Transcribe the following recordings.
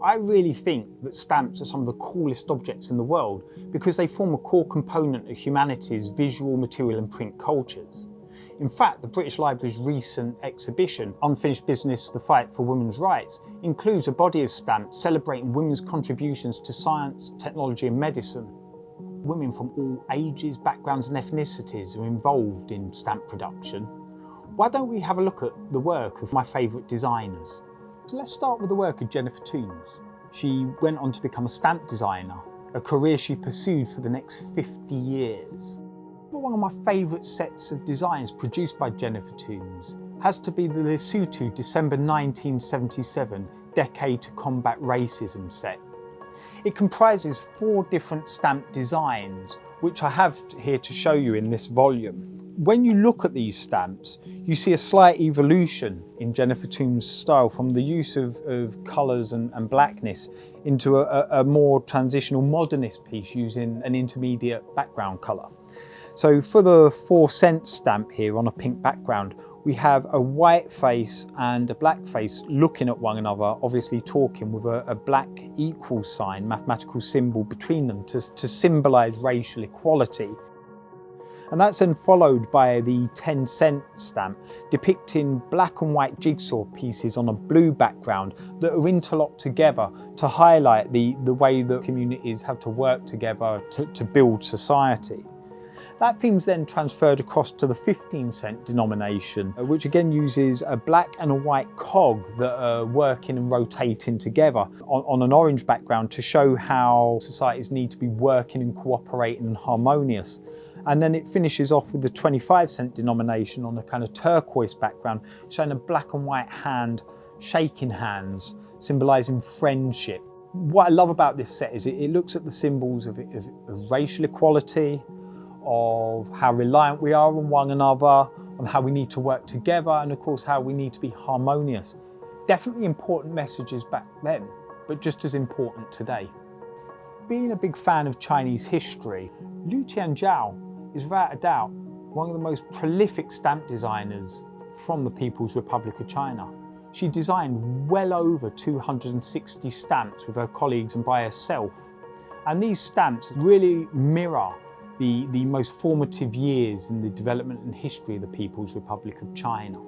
I really think that stamps are some of the coolest objects in the world because they form a core component of humanity's visual, material and print cultures. In fact, the British Library's recent exhibition, Unfinished Business, the Fight for Women's Rights, includes a body of stamps celebrating women's contributions to science, technology and medicine. Women from all ages, backgrounds and ethnicities are involved in stamp production. Why don't we have a look at the work of my favourite designers? So let's start with the work of Jennifer Toombs. She went on to become a stamp designer, a career she pursued for the next 50 years. One of my favourite sets of designs produced by Jennifer Toombs has to be the Lesotho December 1977 Decade to Combat Racism set. It comprises four different stamp designs, which I have here to show you in this volume. When you look at these stamps, you see a slight evolution in Jennifer Toombs' style from the use of, of colours and, and, blackness into a, a more transitional modernist piece using an intermediate background colour. So for the four cent stamp here on a pink background, we have a white face and a black face looking at one another, obviously talking with a, a black equal sign, mathematical symbol between them to, to symbolise racial equality. And that's then followed by the 10 cent stamp depicting black and white jigsaw pieces on a blue background that are interlocked together to highlight the, the way that communities have to work together to, to build society. That theme's then transferred across to the 15 cent denomination, uh, which again uses a black and a white cog that are working and rotating together on, on an orange background to show how societies need to be working and cooperating and harmonious. And then it finishes off with the 25 cent denomination on a kind of turquoise background, showing a black and white hand shaking hands, symbolising friendship. What I love about this set is it, it looks at the symbols of, of, of racial equality, of how reliant we are on one another, on how we need to work together, and of course how we need to be harmonious. Definitely important messages back then, but just as important today. Being a big fan of Chinese history, Liu Tianzhou is without a doubt one of the most prolific stamp designers from the People's Republic of China. She designed well over 260 stamps with her colleagues and by herself. And these stamps really mirror the, the most formative years in the development and history of the People's Republic of China.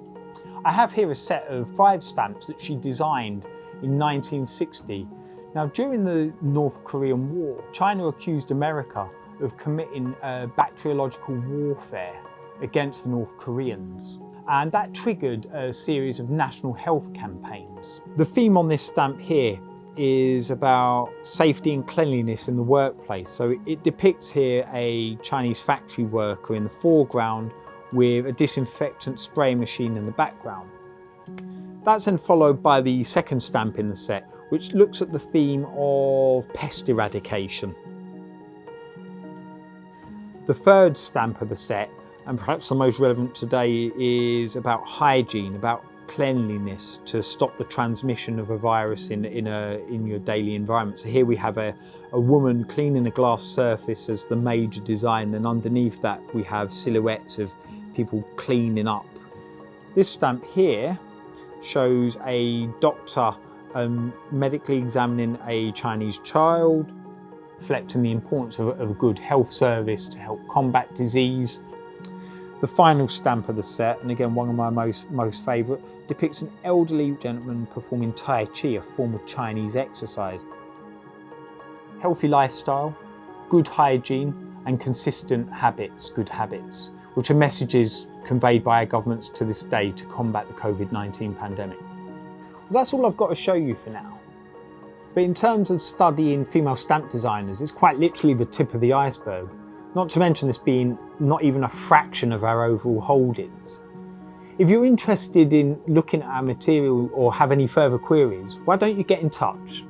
I have here a set of five stamps that she designed in 1960. Now during the North Korean War, China accused America of committing bacteriological warfare against the North Koreans and that triggered a series of national health campaigns. The theme on this stamp here is about safety and cleanliness in the workplace. So it depicts here a Chinese factory worker in the foreground with a disinfectant spray machine in the background. That's then followed by the second stamp in the set, which looks at the theme of pest eradication. The third stamp of the set, and perhaps the most relevant today, is about hygiene, about cleanliness to stop the transmission of a virus in, in, a, in your daily environment. So here we have a, a woman cleaning a glass surface as the major design and underneath that we have silhouettes of people cleaning up. This stamp here shows a doctor um, medically examining a Chinese child, reflecting the importance of, of good health service to help combat disease the final stamp of the set, and again one of my most, most favourite, depicts an elderly gentleman performing Tai Chi, a form of Chinese exercise. Healthy lifestyle, good hygiene and consistent habits, good habits, which are messages conveyed by our governments to this day to combat the COVID-19 pandemic. Well, that's all I've got to show you for now. But in terms of studying female stamp designers, it's quite literally the tip of the iceberg. Not to mention this being not even a fraction of our overall holdings. If you're interested in looking at our material or have any further queries, why don't you get in touch?